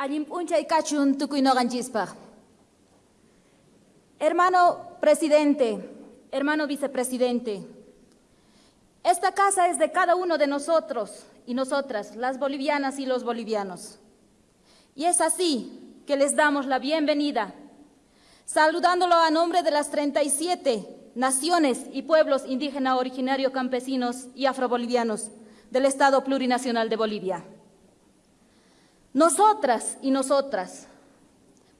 Allimpuncha y cachun tukuinoganchispa. Hermano presidente, hermano vicepresidente, esta casa es de cada uno de nosotros y nosotras, las bolivianas y los bolivianos. Y es así que les damos la bienvenida, saludándolo a nombre de las 37 naciones y pueblos indígenas originarios campesinos y afrobolivianos del Estado Plurinacional de Bolivia. Nosotras y nosotras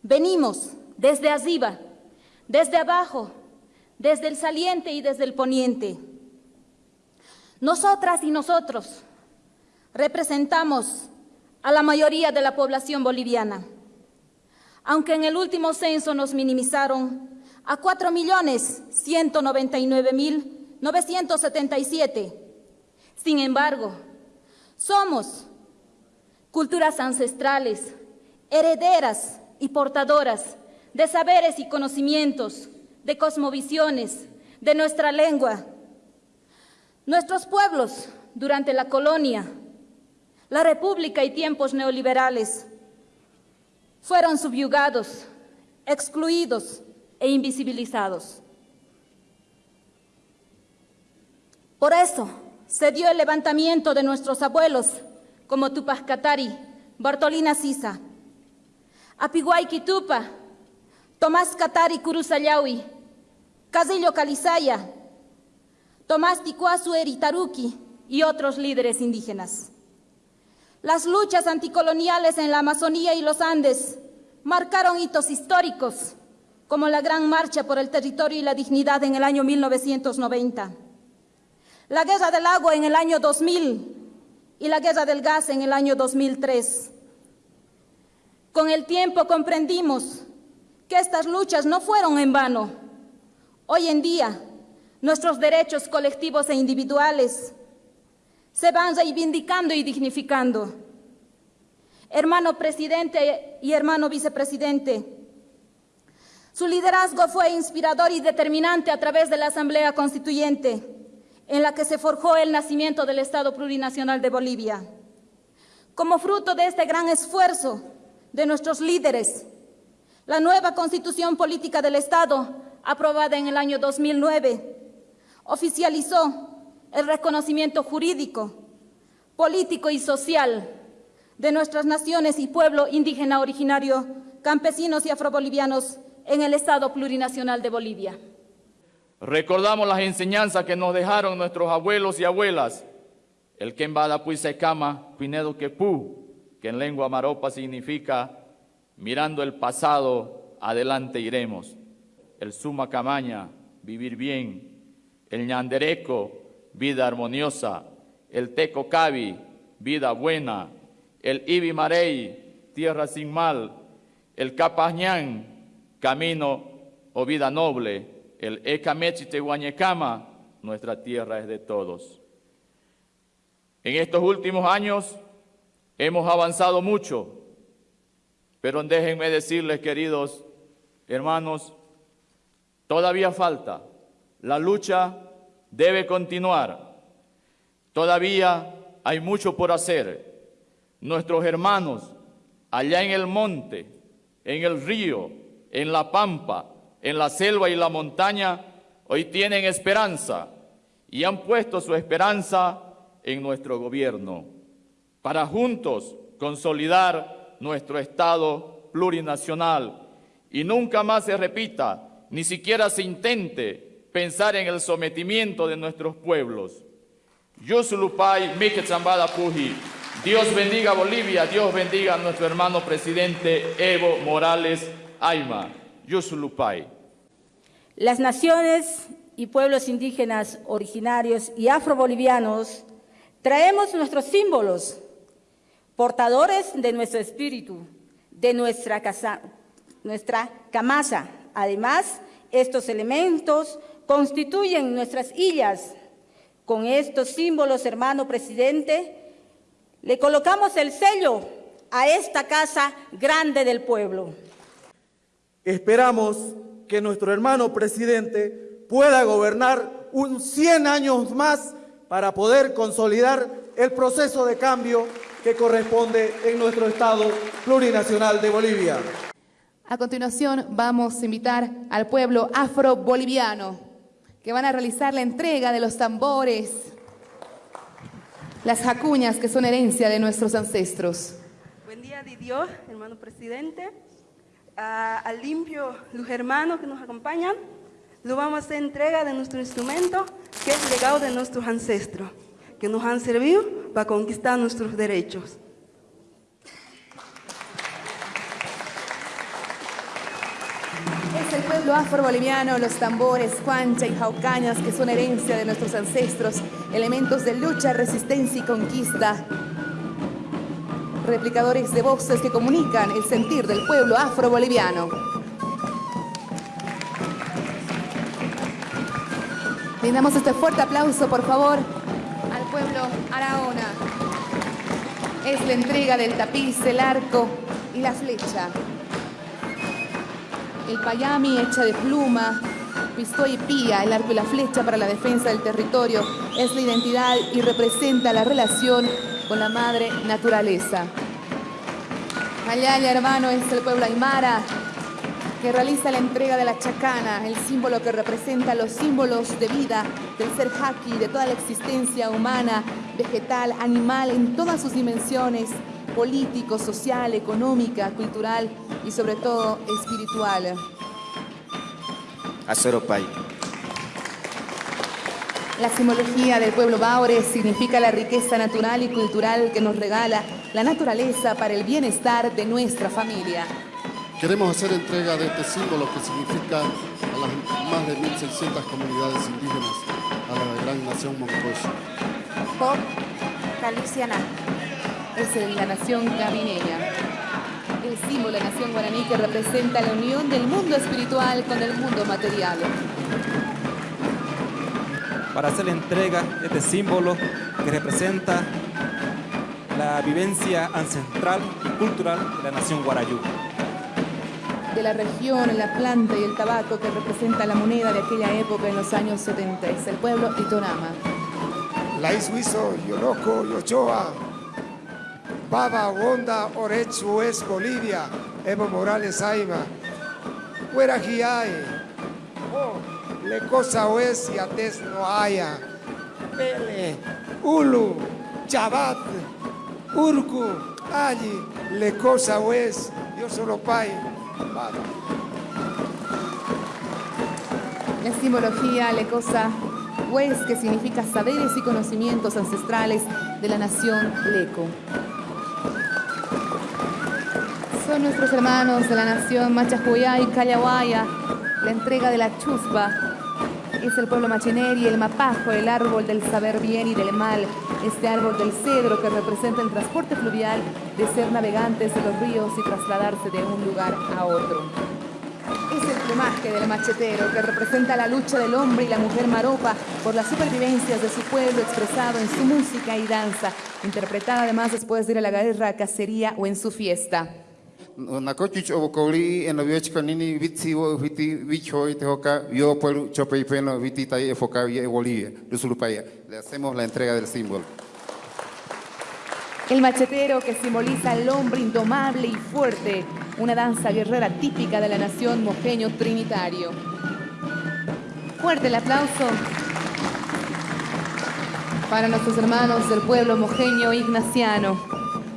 venimos desde arriba, desde abajo, desde el saliente y desde el poniente. Nosotras y nosotros representamos a la mayoría de la población boliviana, aunque en el último censo nos minimizaron a 4.199.977. Sin embargo, somos culturas ancestrales, herederas y portadoras de saberes y conocimientos, de cosmovisiones, de nuestra lengua. Nuestros pueblos, durante la colonia, la república y tiempos neoliberales, fueron subyugados, excluidos e invisibilizados. Por eso se dio el levantamiento de nuestros abuelos como Tupac Katari, Bartolina Sisa, Apiguay Kitupa, Tomás Katari Kurusayawi, Casillo Calizaya, Tomás Ticuazu Eritaruki y otros líderes indígenas. Las luchas anticoloniales en la Amazonía y los Andes marcaron hitos históricos como la Gran Marcha por el Territorio y la Dignidad en el año 1990, la Guerra del Agua en el año 2000 y la Guerra del Gas en el año 2003. Con el tiempo comprendimos que estas luchas no fueron en vano. Hoy en día, nuestros derechos colectivos e individuales se van reivindicando y dignificando. Hermano presidente y hermano vicepresidente, su liderazgo fue inspirador y determinante a través de la Asamblea Constituyente, en la que se forjó el nacimiento del Estado Plurinacional de Bolivia. Como fruto de este gran esfuerzo de nuestros líderes, la nueva Constitución Política del Estado, aprobada en el año 2009, oficializó el reconocimiento jurídico, político y social de nuestras naciones y pueblo indígena originario, campesinos y afrobolivianos en el Estado Plurinacional de Bolivia. Recordamos las enseñanzas que nos dejaron nuestros abuelos y abuelas. El Kembada Puisecama, Pinedo Quepú, que en lengua maropa significa mirando el pasado, adelante iremos. El Suma Camaña, vivir bien. El Ñandereco, vida armoniosa. El Teco Cabi, vida buena. El Ibi Marey, tierra sin mal. El Capañán, camino o vida noble, el Tehuañecama, nuestra tierra es de todos. En estos últimos años hemos avanzado mucho, pero déjenme decirles, queridos hermanos, todavía falta. La lucha debe continuar. Todavía hay mucho por hacer. Nuestros hermanos allá en el monte, en el río, en la pampa, en la selva y la montaña, hoy tienen esperanza y han puesto su esperanza en nuestro gobierno, para juntos consolidar nuestro Estado plurinacional y nunca más se repita, ni siquiera se intente pensar en el sometimiento de nuestros pueblos. Yusulupay, Puji. Dios bendiga a Bolivia, Dios bendiga a nuestro hermano presidente Evo Morales Aima, Yusulupay. Las naciones y pueblos indígenas originarios y afrobolivianos traemos nuestros símbolos, portadores de nuestro espíritu, de nuestra, casa, nuestra camasa. Además, estos elementos constituyen nuestras illas. Con estos símbolos, hermano presidente, le colocamos el sello a esta casa grande del pueblo. Esperamos que nuestro hermano presidente pueda gobernar un 100 años más para poder consolidar el proceso de cambio que corresponde en nuestro Estado plurinacional de Bolivia. A continuación vamos a invitar al pueblo afro-boliviano que van a realizar la entrega de los tambores, las jacuñas que son herencia de nuestros ancestros. Buen día de Dios, hermano presidente. A- al limpio, los hermanos que nos acompañan, lo vamos a hacer entrega de nuestro instrumento, que es legado de nuestros ancestros, que nos han servido para conquistar nuestros derechos. Es el pueblo afro-boliviano, los tambores, cuancha y jaucañas que son herencia de nuestros ancestros, elementos de lucha, resistencia y conquista. Replicadores de voces que comunican el sentir del pueblo afro-boliviano. Brindamos este fuerte aplauso, por favor, al pueblo Araona. Es la entrega del tapiz, el arco y la flecha. El payami hecha de pluma, pistola y pía, el arco y la flecha para la defensa del territorio, es la identidad y representa la relación con la madre naturaleza. Ayaya, hermano, es el pueblo aymara que realiza la entrega de la chacana, el símbolo que representa los símbolos de vida del ser haki, de toda la existencia humana, vegetal, animal, en todas sus dimensiones, político, social, económica, cultural y sobre todo espiritual. Acero Pai. La simbología del pueblo Baure significa la riqueza natural y cultural que nos regala la naturaleza para el bienestar de nuestra familia. Queremos hacer entrega de este símbolo que significa a las más de 1.600 comunidades indígenas, a la gran nación moncocho. Pop Caliciana. Es la nación cabineña. El símbolo de la nación guaraní que representa la unión del mundo espiritual con el mundo material. Para hacer la entrega de este símbolo que representa la vivencia ancestral y cultural de la nación guarayú. De la región, la planta y el tabaco que representa la moneda de aquella época en los años 70. Es el pueblo Itonama. La Isuizo, Yoroco, Yochoa, Baba, Wonda, Orechu es Bolivia, Evo Morales, Aima, Huerajiae, oh, Le Cosa Oes y Ates no haya, Pele, Ulu, Chabat, Urku, Allí, Le Cosa Oes, Yo solo Baba. La simbología lecosa Hues, que significa saberes y conocimientos ancestrales de la nación Leco. Son nuestros hermanos de la nación Machajuyá y Callahuaya. La entrega de la chuspa es el pueblo machineri, el mapajo, el árbol del saber bien y del mal. Este árbol del cedro que representa el transporte fluvial de ser navegantes de los ríos y trasladarse de un lugar a otro. Es el plumaje del machetero que representa la lucha del hombre y la mujer maropa por las supervivencias de su pueblo expresado en su música y danza, interpretada además después de ir a la guerra, cacería o en su fiesta. Viochka nini wo viti peno viti. Le hacemos la entrega del símbolo. El machetero que simboliza al hombre indomable y fuerte, una danza guerrera típica de la nación mojeño trinitario. Fuerte el aplauso para nuestros hermanos del pueblo mojeño ignaciano,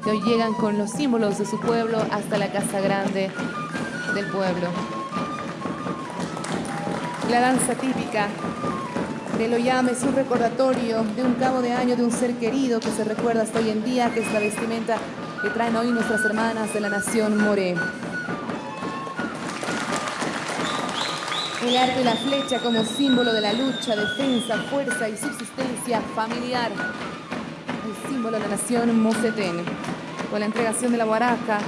que hoy llegan con los símbolos de su pueblo hasta la casa grande del pueblo. La danza típica del Oyame es un recordatorio de un cabo de año de un ser querido que se recuerda hasta hoy en día, que es la vestimenta que traen hoy nuestras hermanas de la nación Moré. El arco y la flecha como símbolo de la lucha, defensa, fuerza y subsistencia familiar. El símbolo de la nación Mocetén. Con la entregación de la guaraca,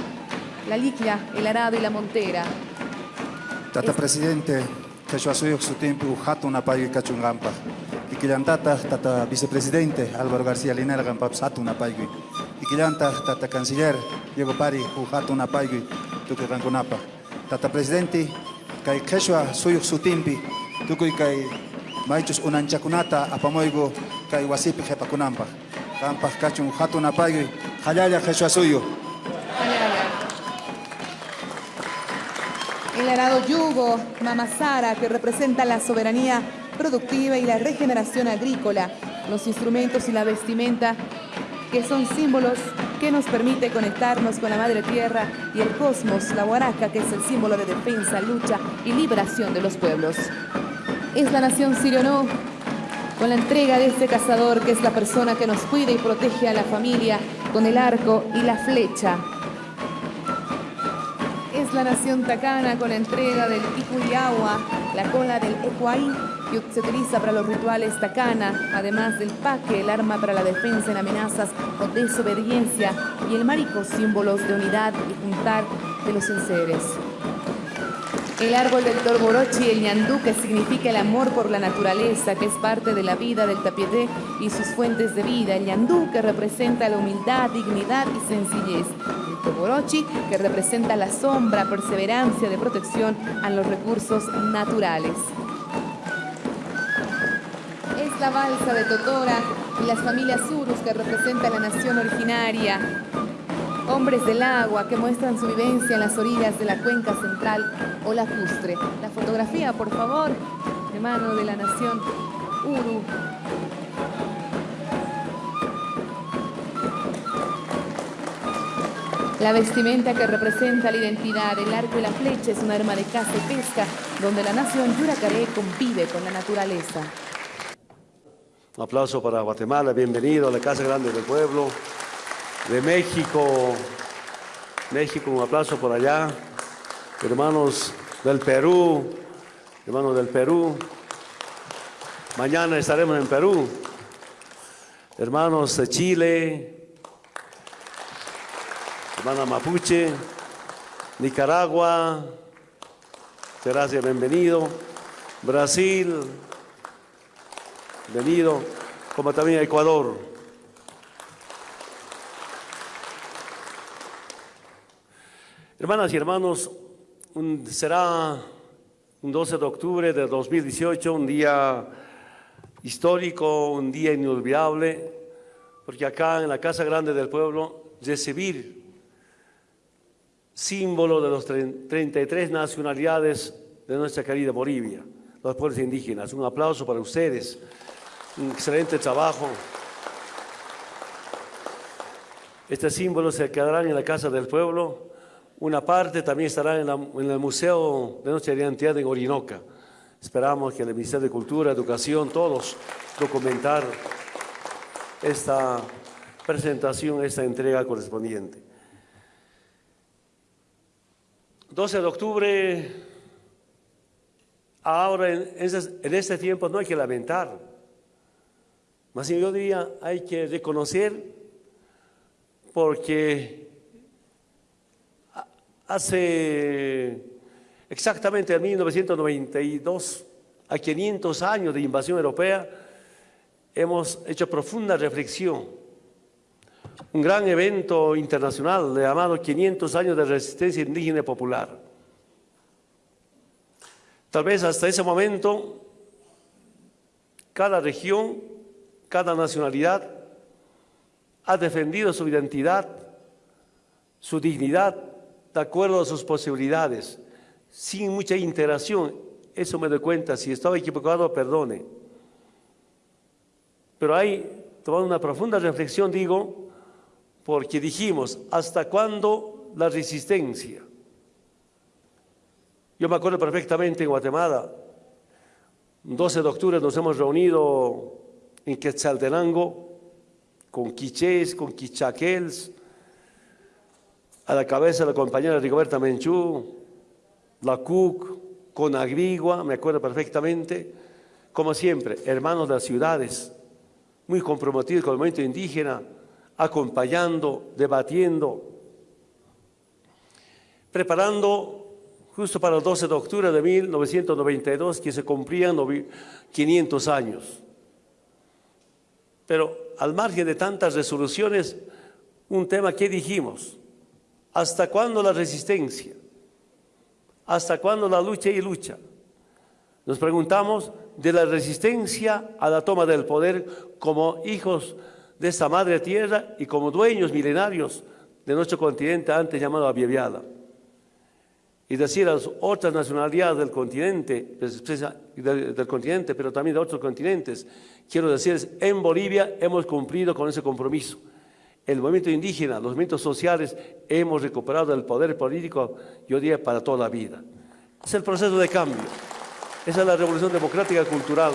la liquia, el arado y la montera. Tata presidente, Quechua Suyok su tiempo, Jato Napay Cachungampa. Y Quillantata, Tata vicepresidente Álvaro García Linera Gampa, Sato Napay. Y Quillanta, Tata canciller Diego Pari, Jato Napay, Tuque Ranconapa. Tata presidente, Kai Quechua Suyok su tiempo, Tuque Kai Maichus Unanchakunata, Apamoigo, Kai Wasipi Jepakunampa. Campas Cachun Hatuna Paigui, Hayaya Jesús Suyo. El arado yugo, Mamasara, que representa la soberanía productiva y la regeneración agrícola, los instrumentos y la vestimenta, que son símbolos que nos permite conectarnos con la madre tierra y el cosmos, la huaraca, que es el símbolo de defensa, lucha y liberación de los pueblos. Es la nación sirio con la entrega de este cazador, que es la persona que nos cuida y protege a la familia con el arco y la flecha. Es la nación tacana con la entrega del Icuyagua, la cola del Ecuay, que se utiliza para los rituales tacana, además del paque, el arma para la defensa en amenazas o desobediencia, y el marico, símbolos de unidad y juntar de los enseres. El árbol del torborochi, el ñandú, que significa el amor por la naturaleza, que es parte de la vida del tapiete y sus fuentes de vida. El ñandú, que representa la humildad, dignidad y sencillez. El torborochi, que representa la sombra, perseverancia de protección a los recursos naturales. Es la balsa de Totora y las familias Urus, que representa la nación originaria. Hombres del agua que muestran su vivencia en las orillas de la cuenca central o lacustre. La fotografía, por favor, de mano de la nación Uru. La vestimenta que representa la identidad, el arco y la flecha es un arma de caza y pesca, donde la nación Yuracaré convive con la naturaleza. Un aplauso para Guatemala, bienvenido a la Casa Grande del Pueblo de México. México, un aplauso por allá. Hermanos del Perú, hermanos del Perú. Mañana estaremos en Perú. Hermanos de Chile, hermana Mapuche, Nicaragua, gracias, bienvenido. Brasil, bienvenido, como también Ecuador. Hermanas y hermanos, será un 12 de octubre de 2018, un día histórico, un día inolvidable, porque acá en la Casa Grande del Pueblo recibir símbolo de tre- 33 nacionalidades de nuestra querida Bolivia, los pueblos indígenas. Un aplauso para ustedes, un excelente trabajo. Este símbolo se quedarán en la Casa del Pueblo. Una parte también estará en, el Museo de nuestra identidad en Orinoca. Esperamos que el Ministerio de Cultura, Educación, todos documentar esta presentación, esta entrega correspondiente. 12 de octubre, ahora en, este tiempo no hay que lamentar, más yo diría hay que reconocer porque hace exactamente en 1992, a 500 años de invasión europea, hemos hecho profunda reflexión. Un gran evento internacional llamado 500 años de resistencia indígena y popular. Tal vez hasta ese momento, cada región, cada nacionalidad ha defendido su identidad, su dignidad, de acuerdo a sus posibilidades, sin mucha interacción. Eso me doy cuenta, si estaba equivocado, perdone. Pero hay, tomando una profunda reflexión, digo, porque dijimos, ¿hasta cuándo la resistencia? Yo me acuerdo perfectamente en Guatemala, 12 de octubre nos hemos reunido en Quetzaltenango con quichés, con quichaquels, a la cabeza la compañera Rigoberta Menchú, la CUC, con Agrigua, me acuerdo perfectamente, como siempre, hermanos de las ciudades, muy comprometidos con el movimiento indígena, acompañando, debatiendo, preparando justo para el 12 de octubre de 1992, que se cumplían novi- 500 años. Pero al margen de tantas resoluciones, un tema que dijimos, ¿hasta cuándo la resistencia? ¿Hasta cuándo la lucha y lucha? Nos preguntamos de la resistencia a la toma del poder como hijos de esta madre tierra y como dueños milenarios de nuestro continente antes llamado Abieviada. Y decir a las otras nacionalidades del continente, pues, del, del continente, pero también de otros continentes, quiero decirles, en Bolivia hemos cumplido con ese compromiso. El movimiento indígena, los movimientos sociales, hemos recuperado el poder político, yo diría, para toda la vida. Es el proceso de cambio. Esa es la revolución democrática cultural.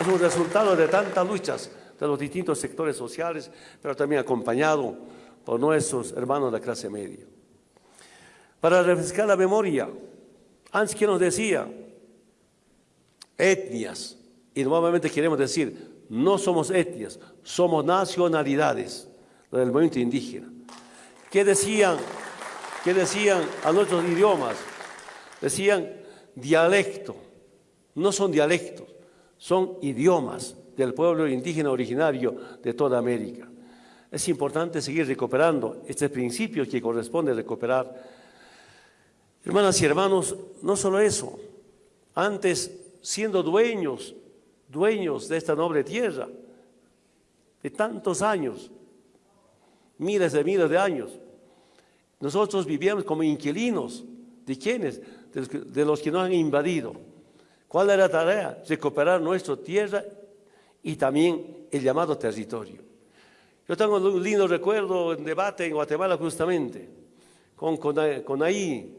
Es un resultado de tantas luchas de los distintos sectores sociales, pero también acompañado por nuestros hermanos de la clase media. Para refrescar la memoria, antes que nos decía, etnias, y nuevamente queremos decir, no somos etnias, somos nacionalidades del movimiento indígena. ¿Qué decían? ¿Qué decían a nuestros idiomas? Decían dialecto, no son dialectos, son idiomas del pueblo indígena originario de toda América. Es importante seguir recuperando este principio que corresponde recuperar. Hermanas y hermanos, no solo eso, antes siendo dueños, dueños de esta noble tierra, de tantos años, miles de miles de años, nosotros vivíamos como inquilinos. ¿De quiénes? De los que nos han invadido. ¿Cuál era la tarea? Recuperar nuestra tierra y también el llamado territorio. Yo tengo un lindo recuerdo en debate en Guatemala justamente, con, con, ahí.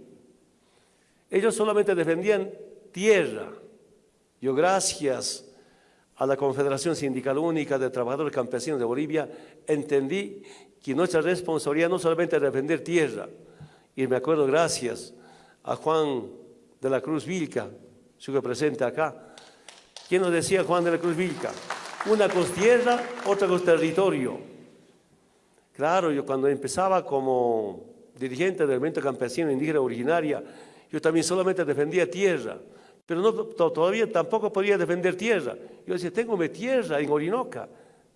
Ellos solamente defendían tierra. Yo gracias a la Confederación Sindical Única de Trabajadores Campesinos de Bolivia entendí que nuestra responsabilidad no solamente es defender tierra, y me acuerdo gracias a Juan de la Cruz Vilca, su presente acá. ¿Quién nos decía Juan de la Cruz Vilca? Una cosa tierra, otra cosa territorio. Claro, yo cuando empezaba como dirigente del movimiento campesino indígena originaria, yo también solamente defendía tierra, pero no, todavía tampoco podía defender tierra. Yo decía, tengo mi tierra en Orinoca,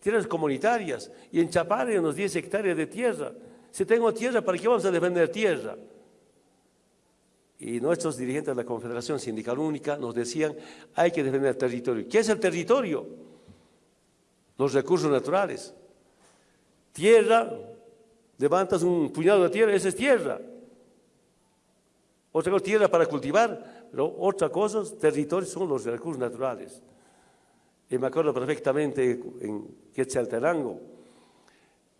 tierras comunitarias, y en unos 10 hectáreas de tierra. Si tengo tierra, ¿para qué vamos a defender tierra? y nuestros dirigentes de la Confederación Sindical Única nos decían, hay que defender territorio. ¿Qué es el territorio? Los recursos naturales. Tierra, levantas un puñado de tierra, esa es tierra. Otra cosa, tierra para cultivar, pero otra cosa, territorio son los recursos naturales. Y me acuerdo perfectamente en Quetzaltenango,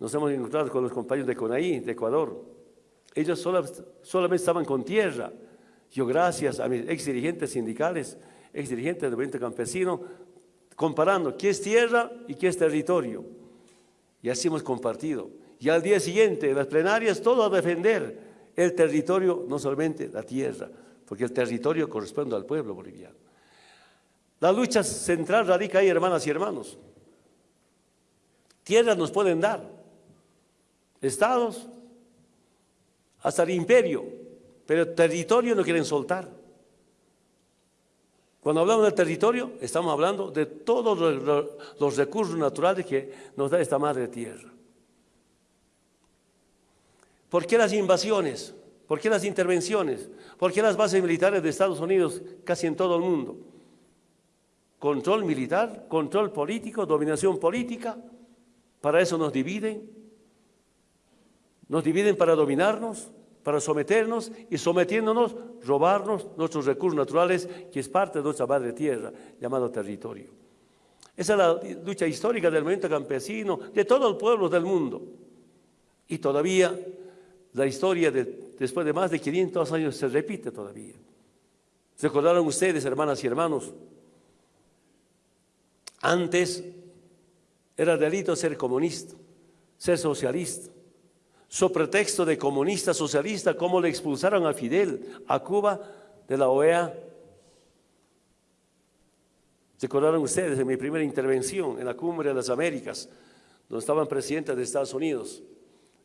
nos hemos encontrado con los compañeros de CONAI, de Ecuador. Ellos solamente estaban con tierra, yo gracias a mis ex dirigentes sindicales, ex dirigentes del movimiento campesino, comparando qué es tierra y qué es territorio. Y así hemos compartido. Y al día siguiente, en las plenarias, todo a defender el territorio, no solamente la tierra, porque el territorio corresponde al pueblo boliviano. La lucha central radica ahí, hermanas y hermanos. Tierras nos pueden dar, estados, hasta el imperio, pero territorio no quieren soltar. Cuando hablamos del territorio, estamos hablando de todos los recursos naturales que nos da esta madre tierra. ¿Por qué las invasiones? ¿Por qué las intervenciones? ¿Por qué las bases militares de Estados Unidos casi en todo el mundo? Control militar, control político, dominación política. Para eso nos dividen. Nos dividen para dominarnos para someternos y sometiéndonos, robarnos nuestros recursos naturales, que es parte de nuestra madre tierra, llamado territorio. Esa es la lucha histórica del movimiento campesino, de todos los pueblos del mundo. Y todavía la historia, de, después de más de 500 años, se repite todavía. ¿Recordaron ustedes, hermanas y hermanos? Antes era delito ser comunista, ser socialista su pretexto de comunista socialista, cómo le expulsaron a Fidel a Cuba de la OEA. Recordaron ustedes en mi primera intervención en la Cumbre de las Américas, donde estaban presidentes de Estados Unidos.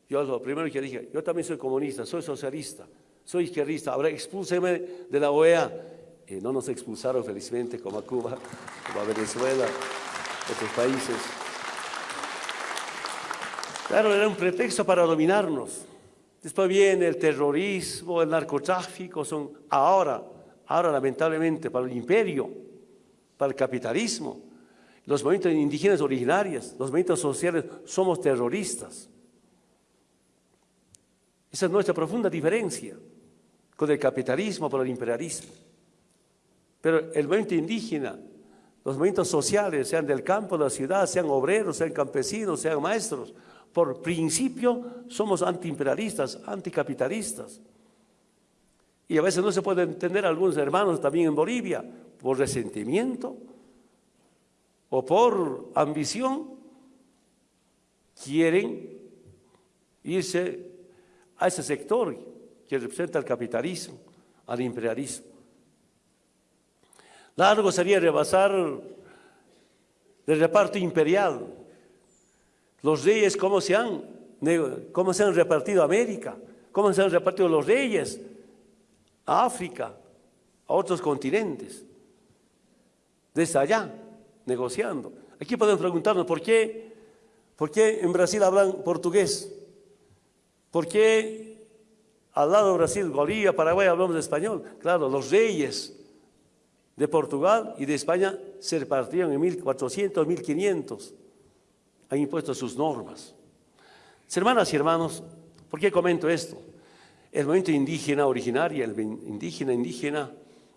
Yo primero que dije, yo también soy comunista, soy socialista, soy izquierdista, ahora expúlseme de la OEA. Y no nos expulsaron felizmente como a Cuba, como a Venezuela, otros países. Claro, era un pretexto para dominarnos. Después viene el terrorismo, el narcotráfico, son ahora, ahora lamentablemente para el imperio, para el capitalismo. los movimientos indígenas originarios, los movimientos sociales, somos terroristas. Esa es nuestra profunda diferencia con el capitalismo, con el imperialismo. Pero el movimiento indígena, los movimientos sociales, sean del campo, de la ciudad, sean obreros, sean campesinos, sean maestros, por principio somos antiimperialistas, anticapitalistas. Y a veces no se puede entender algunos hermanos también en Bolivia por resentimiento o por ambición, quieren irse a ese sector que representa el capitalismo, al imperialismo. Largo sería rebasar el reparto imperial, los reyes, cómo se han, cómo se han repartido América, cómo se han repartido los reyes a África, a otros continentes, desde allá, negociando. Aquí podemos preguntarnos por qué, por qué en Brasil hablan portugués, por qué al lado de Brasil, Bolivia, Paraguay hablamos español. Claro, los reyes de Portugal y de España se repartieron en 1400, 1500 han impuesto sus normas. Hermanas y hermanos, ¿por qué comento esto? El movimiento indígena originario, el indígena indígena,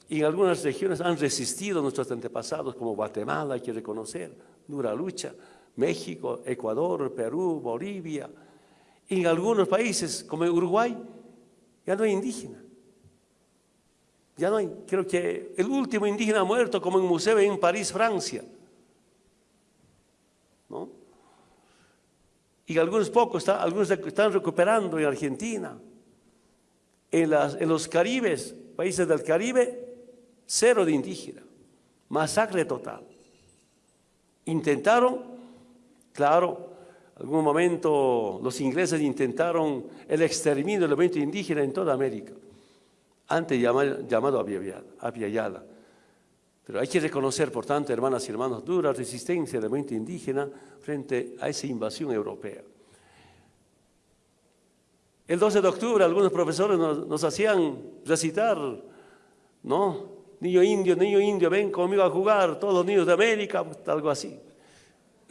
en algunas regiones han resistido nuestros antepasados, como Guatemala, hay que reconocer, dura lucha, México, Ecuador, Perú, Bolivia. En algunos países, como Uruguay, ya no hay indígena. Ya no hay, creo que el último indígena muerto como en museo en París, Francia. ¿No? y algunos pocos, algunos están recuperando en Argentina. En los Caribes, países del Caribe, cero de indígena, masacre total. Intentaron, claro, algún momento los ingleses intentaron el exterminio del movimiento indígena en toda América, antes llamado, llamado. Pero hay que reconocer, por tanto, hermanas y hermanos, dura resistencia del movimiento indígena frente a esa invasión europea. El 12 de octubre algunos profesores nos, hacían recitar, ¿no? Niño indio, niño indio, ven conmigo a jugar, todos los niños de América, algo así.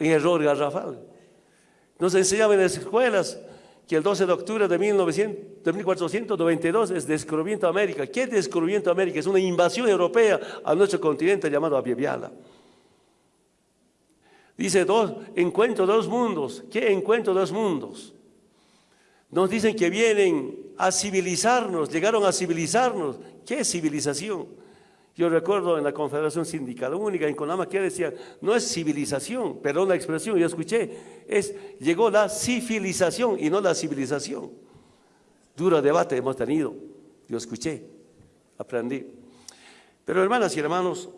Un error garrafal. Nos enseñaban en las escuelas que el 12 de octubre de, 1492 es descubrimiento de América. ¿Qué descubrimiento de América? Es una invasión europea a nuestro continente llamado Abiabiala. Dice, dos, encuentro dos mundos. ¿Qué encuentro dos mundos? Nos dicen que vienen a civilizarnos, llegaron a civilizarnos. ¿Qué civilización? Yo recuerdo en la Confederación Sindical Única en Conama que decía, no es civilización, perdón la expresión, yo escuché, es llegó la civilización y no la civilización. Duro debate hemos tenido, yo escuché, aprendí. Pero hermanas y hermanos,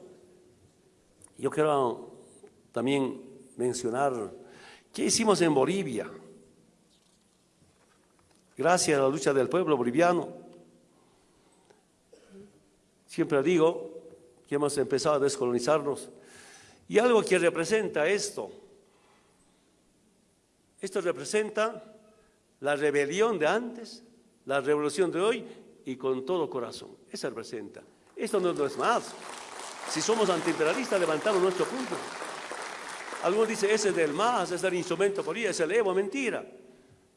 yo quiero también mencionar qué hicimos en Bolivia. Gracias a la lucha del pueblo boliviano, Siempre digo que hemos empezado a descolonizarnos. Y algo que representa esto, esto representa la rebelión de antes, la revolución de hoy y con todo corazón. Eso representa. Esto no, es más. Si somos antiimperialistas, levantamos nuestro punto. Algunos dicen, ese es del más, es el instrumento político, es el Evo, mentira.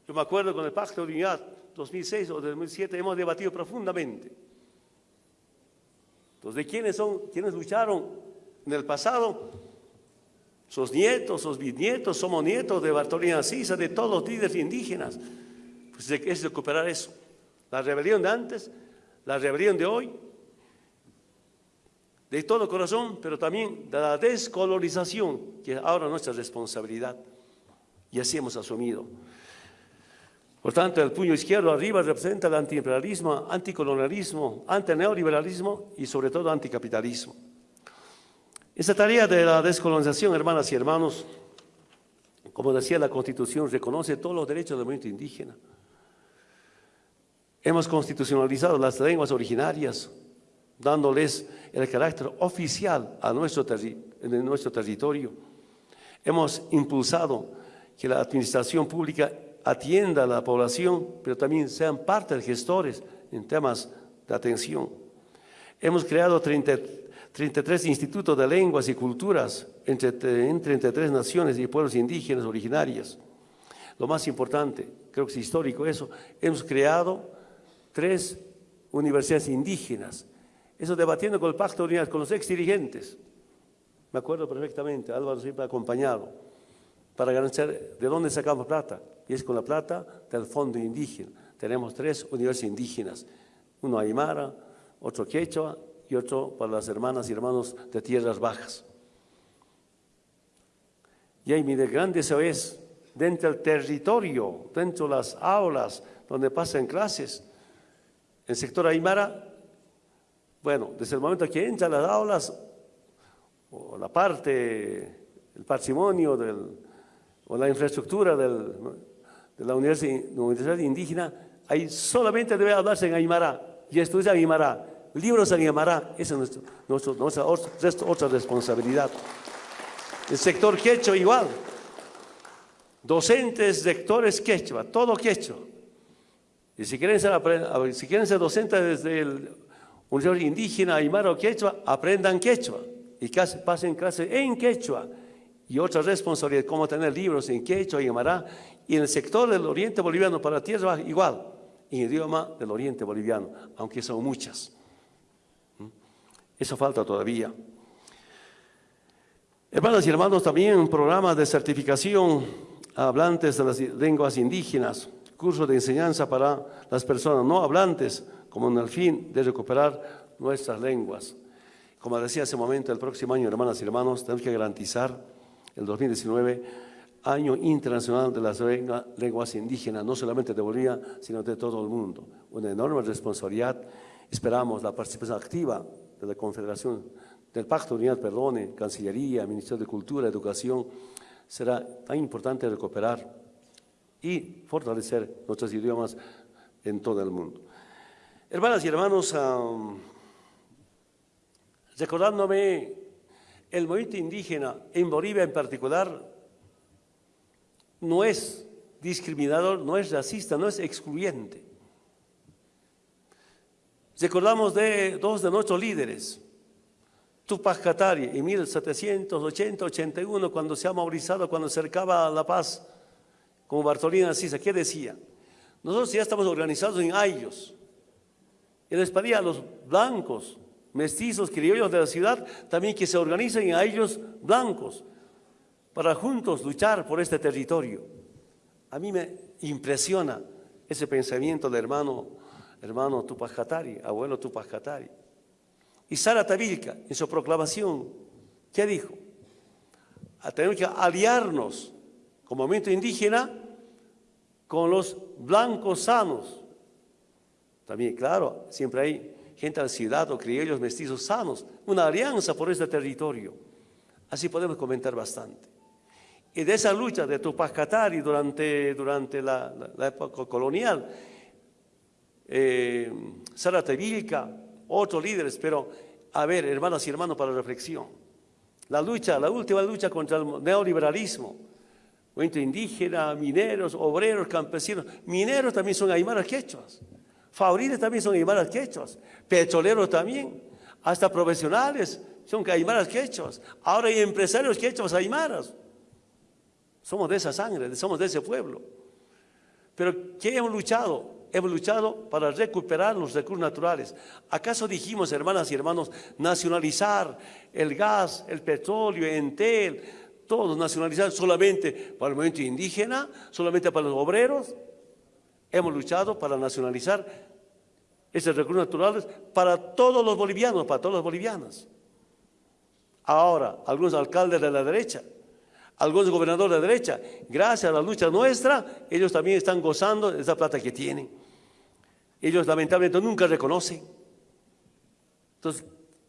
Yo me acuerdo con el Pacto de Unidad 2006 o 2007, hemos debatido profundamente. Entonces, ¿de quiénes son? ¿Quiénes lucharon en el pasado? Sus nietos, sus bisnietos, somos nietos de Bartolina Sisa, de todos los líderes indígenas. Pues es recuperar eso. La rebelión de antes, la rebelión de hoy, de todo corazón, pero también de la descolonización, que es ahora nuestra responsabilidad. Y así hemos asumido. Por tanto, el puño izquierdo arriba representa el antiimperialismo, anticolonialismo, antineoliberalismo y sobre todo anticapitalismo. Esta tarea de la descolonización, hermanas y hermanos, como decía la Constitución, reconoce todos los derechos del movimiento indígena. Hemos constitucionalizado las lenguas originarias, dándoles el carácter oficial a en nuestro territorio. Hemos impulsado que la administración pública atienda a la población, pero también sean parte de gestores en temas de atención. Hemos creado 30, 33 institutos de lenguas y culturas entre, en 33 naciones y pueblos indígenas originarios. Lo más importante, creo que es histórico eso, hemos creado tres universidades indígenas. Eso debatiendo con el Pacto de Unidad, con los ex dirigentes. Me acuerdo perfectamente, Álvaro siempre ha acompañado, para garantizar de dónde sacamos plata. Y es con la plata del Fondo Indígena. Tenemos tres universidades indígenas, uno Aymara, otro Quechua y otro para las hermanas y hermanos de tierras bajas. Y ahí mi gran deseo es, dentro del territorio, dentro de las aulas donde pasan clases, el sector Aymara, bueno, desde el momento que entran las aulas, o la parte, el patrimonio o la infraestructura de la universidad, indígena, ahí solamente debe hablarse en Aymara y estudiar en Aymara, libros en Aymara, esa es nuestra otra responsabilidad. El sector quechua igual, docentes, sectores quechua, todo quechua. Y si quieren ser, si docentes desde el Universidad Indígena, Aymara o Quechua, aprendan quechua y pasen clases en quechua. Y otra responsabilidad, cómo tener libros en quechua y Aymara. Y en el sector del oriente boliviano para tierra igual, en idioma del oriente boliviano, aunque son muchas. ¿Mm? Eso falta todavía. Hermanas y hermanos, también un programa de certificación a hablantes de las lenguas indígenas curso de enseñanza para las personas no hablantes, como en el fin de recuperar nuestras lenguas. Como decía hace un momento, el próximo año, hermanas y hermanos, tenemos que garantizar el 2019 Año Internacional de las Lenguas Indígenas, no solamente de Bolivia, sino de todo el mundo. Una enorme responsabilidad. Esperamos la participación activa de la Confederación, del Pacto Unidad, perdone, Cancillería, Ministerio de Cultura, Educación. Será tan importante recuperar y fortalecer nuestros idiomas en todo el mundo. Hermanas y hermanos, recordándome el movimiento indígena en Bolivia en particular, no es discriminador, no es racista, no es excluyente. Recordamos de dos de nuestros líderes, Tupac Katari en 1780-81, cuando se ha movilizado, cuando cercaba La Paz, como Bartolina Sisa, ¿qué decía? Nosotros ya estamos organizados en ayos. Y les pedía a los blancos, mestizos, criollos de la ciudad, también que se organicen en ayos blancos, para juntos luchar por este territorio. A mí me impresiona ese pensamiento del hermano, hermano Tupac abuelo Tupac Katari. Y Sara Tabilca, en su proclamación, ¿qué dijo? Tenemos que aliarnos como movimiento indígena con los blancos sanos. También, claro, siempre hay gente ciudad o criollos mestizos sanos, una alianza por este territorio. Así podemos comentar bastante. Y de esa lucha de Tupac Katari durante, durante la, época colonial, eh, Sara Tevilca, otros líderes, pero a ver, hermanas y hermanos, para reflexión. La lucha, la última lucha contra el neoliberalismo, movimiento indígena, mineros, obreros, campesinos. Mineros también son aymaras quechuas. Fabriles también son aymaras quechuas. Petroleros también. Hasta profesionales son aymaras quechuas. Ahora hay empresarios quechuas aymaras. Somos de esa sangre, somos de ese pueblo. Pero ¿qué hemos luchado? Hemos luchado para recuperar los recursos naturales. ¿Acaso dijimos, hermanas y hermanos, nacionalizar el gas, el petróleo, Entel, todos nacionalizados solamente para el movimiento indígena, solamente para los obreros. Hemos luchado para nacionalizar esos recursos naturales para todos los bolivianos, para todos los bolivianos. Ahora, algunos alcaldes de la derecha, algunos gobernadores de la derecha, gracias a la lucha nuestra, ellos también están gozando de esa plata que tienen. Ellos lamentablemente nunca reconocen. Entonces,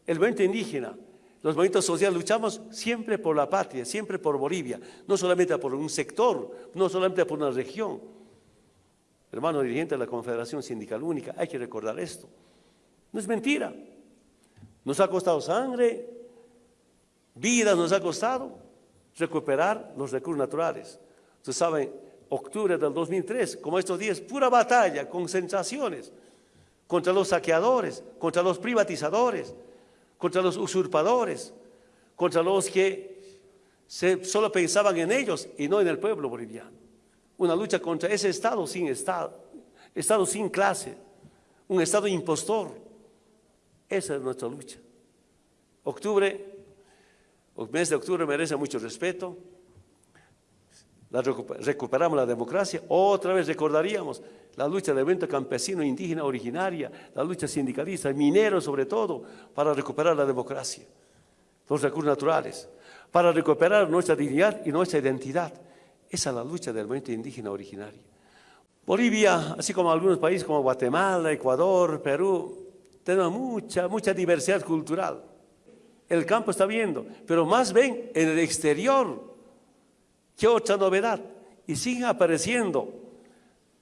el movimiento indígena, los movimientos sociales luchamos siempre por la patria, siempre por Bolivia, no solamente por un sector, no solamente por una región. Hermano dirigente de la Confederación Sindical Única, hay que recordar esto. No es mentira. Nos ha costado sangre, vida nos ha costado recuperar los recursos naturales. Ustedes saben, octubre del 2003, como estos días, pura batalla, con sensaciones contra los saqueadores, contra los privatizadores, contra los usurpadores, contra los que solo pensaban en ellos y no en el pueblo boliviano. Una lucha contra ese Estado sin Estado, Estado sin clase, un Estado impostor. Esa es nuestra lucha. Octubre, el mes de octubre merece mucho respeto. Recuperamos la democracia, otra vez recordaríamos la lucha del evento campesino, indígena, originaria, la lucha sindicalista, minero sobre todo, para recuperar la democracia, los recursos naturales, para recuperar nuestra dignidad y nuestra identidad. Esa es la lucha del movimiento indígena originario. Bolivia, así como algunos países como Guatemala, Ecuador, Perú, tenemos mucha, mucha diversidad cultural. El campo está viendo, pero más ven en el exterior. ¿Qué otra novedad? Y siguen apareciendo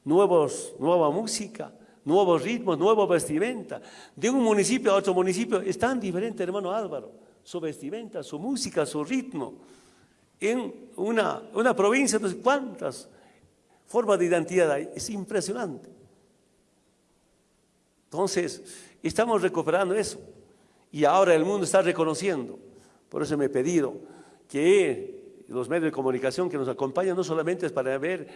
nuevos, nueva música, nuevos ritmos, nueva vestimenta. De un municipio a otro municipio es tan diferente, hermano Álvaro, su vestimenta, su música, su ritmo. En una, una provincia, sé cuántas formas de identidad hay, es impresionante. Entonces, estamos recuperando eso. Y ahora el mundo está reconociendo. Por eso me he pedido que los medios de comunicación que nos acompañan no solamente es para ver,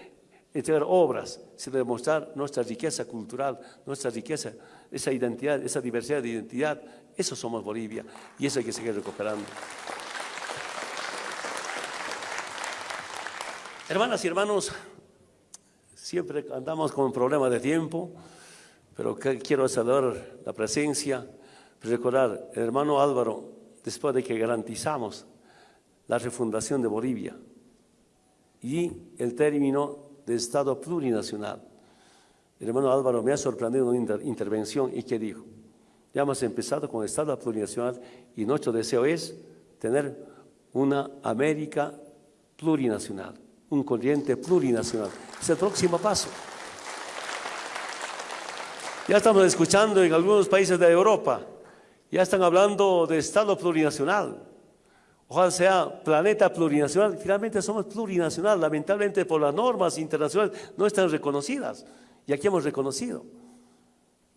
entregar obras, sino demostrar nuestra riqueza cultural, nuestra riqueza, esa identidad, esa diversidad de identidad. Eso somos Bolivia y eso hay que seguir recuperando. Hermanas y hermanos, siempre andamos con un problema de tiempo, pero quiero saludar la presencia recordar, hermano Álvaro, después de que garantizamos la refundación de Bolivia y el término de Estado plurinacional, el hermano Álvaro me ha sorprendido en una intervención y que dijo, ya hemos empezado con el Estado plurinacional y nuestro deseo es tener una América plurinacional, un corriente plurinacional. Es el próximo paso. Ya estamos escuchando en algunos países de Europa ya están hablando de Estado plurinacional. Ojalá sea planeta plurinacional. Finalmente somos plurinacional. Lamentablemente por las normas internacionales no están reconocidas. Y aquí hemos reconocido.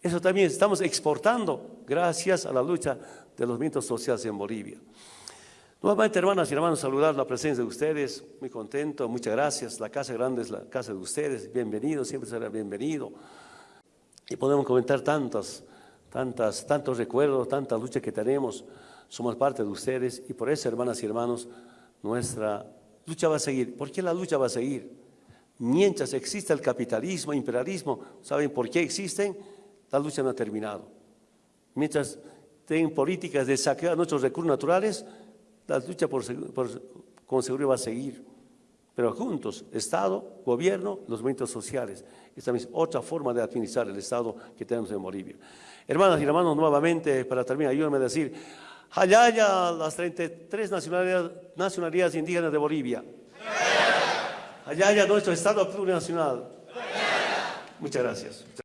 Eso también estamos exportando gracias a la lucha de los movimientos sociales en Bolivia. Nuevamente, hermanas y hermanos, saludar la presencia de ustedes. Muy contento, muchas gracias. La casa grande es la casa de ustedes. Bienvenido, siempre será bienvenido. Y podemos comentar tantas tantas, tantos recuerdos, tanta lucha que tenemos, somos parte de ustedes y por eso, hermanas y hermanos, nuestra lucha va a seguir. ¿Por qué la lucha va a seguir? Mientras exista el capitalismo, imperialismo, ¿saben por qué existen? La lucha no ha terminado. Mientras tengan políticas de saquear nuestros recursos naturales, la lucha por, por, con seguridad va a seguir. Pero juntos, Estado, gobierno, los movimientos sociales. Esta es otra forma de administrar el Estado que tenemos en Bolivia. Hermanas y hermanos, nuevamente, para terminar, ayúdenme a decir, Hayaya, las 33 nacionalidades, nacionalidades indígenas de Bolivia. Hayaya, nuestro Estado plurinacional. Muchas gracias.